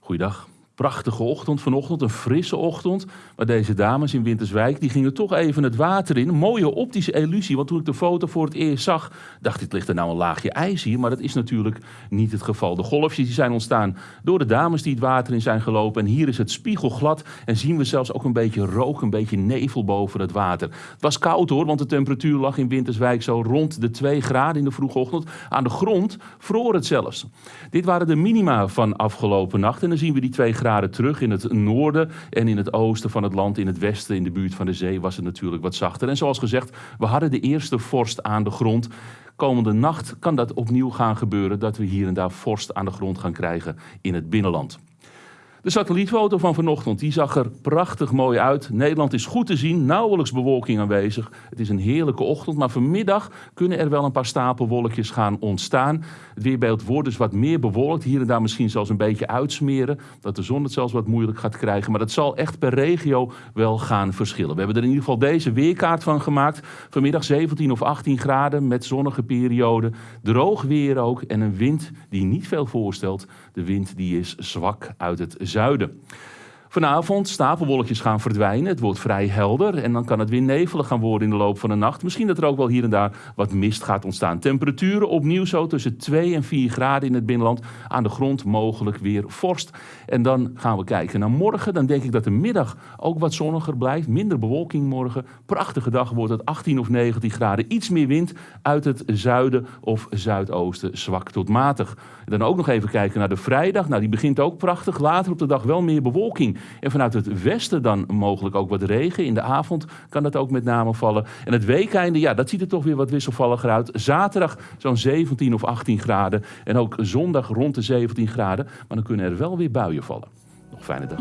Goeiedag prachtige ochtend vanochtend, een frisse ochtend. Maar deze dames in Winterswijk die gingen toch even het water in. Een mooie optische illusie, want toen ik de foto voor het eerst zag, dacht ik, ligt er nou een laagje ijs hier? Maar dat is natuurlijk niet het geval. De golfjes die zijn ontstaan door de dames die het water in zijn gelopen. En hier is het spiegelglad en zien we zelfs ook een beetje rook, een beetje nevel boven het water. Het was koud hoor, want de temperatuur lag in Winterswijk zo rond de 2 graden in de vroege ochtend. Aan de grond vroor het zelfs. Dit waren de minima van afgelopen nacht en dan zien we die 2 graden terug. In het noorden en in het oosten van het land, in het westen, in de buurt van de zee, was het natuurlijk wat zachter. En zoals gezegd, we hadden de eerste vorst aan de grond. Komende nacht kan dat opnieuw gaan gebeuren, dat we hier en daar vorst aan de grond gaan krijgen in het binnenland. De satellietfoto van vanochtend die zag er prachtig mooi uit. Nederland is goed te zien, nauwelijks bewolking aanwezig. Het is een heerlijke ochtend, maar vanmiddag kunnen er wel een paar stapelwolkjes gaan ontstaan. Het weerbeeld wordt dus wat meer bewolkt, hier en daar misschien zelfs een beetje uitsmeren. Dat de zon het zelfs wat moeilijk gaat krijgen, maar dat zal echt per regio wel gaan verschillen. We hebben er in ieder geval deze weerkaart van gemaakt. Vanmiddag 17 of 18 graden met zonnige perioden. Droog weer ook en een wind die niet veel voorstelt. De wind die is zwak uit het zuiden. Vanavond stapelwolkjes gaan verdwijnen. Het wordt vrij helder en dan kan het weer nevelig gaan worden in de loop van de nacht. Misschien dat er ook wel hier en daar wat mist gaat ontstaan. Temperaturen opnieuw zo tussen 2 en 4 graden in het binnenland. Aan de grond mogelijk weer vorst. En dan gaan we kijken naar morgen. Dan denk ik dat de middag ook wat zonniger blijft. Minder bewolking morgen. Prachtige dag wordt het 18 of 19 graden. Iets meer wind uit het zuiden of zuidoosten. Zwak tot matig. Dan ook nog even kijken naar de vrijdag. Nou, die begint ook prachtig. Later op de dag wel meer bewolking. En vanuit het westen dan mogelijk ook wat regen. In de avond kan dat ook met name vallen. En het weekeinde, ja, dat ziet er toch weer wat wisselvalliger uit. Zaterdag zo'n 17 of 18 graden. En ook zondag rond de 17 graden. Maar dan kunnen er wel weer buien vallen. Nog fijne dag.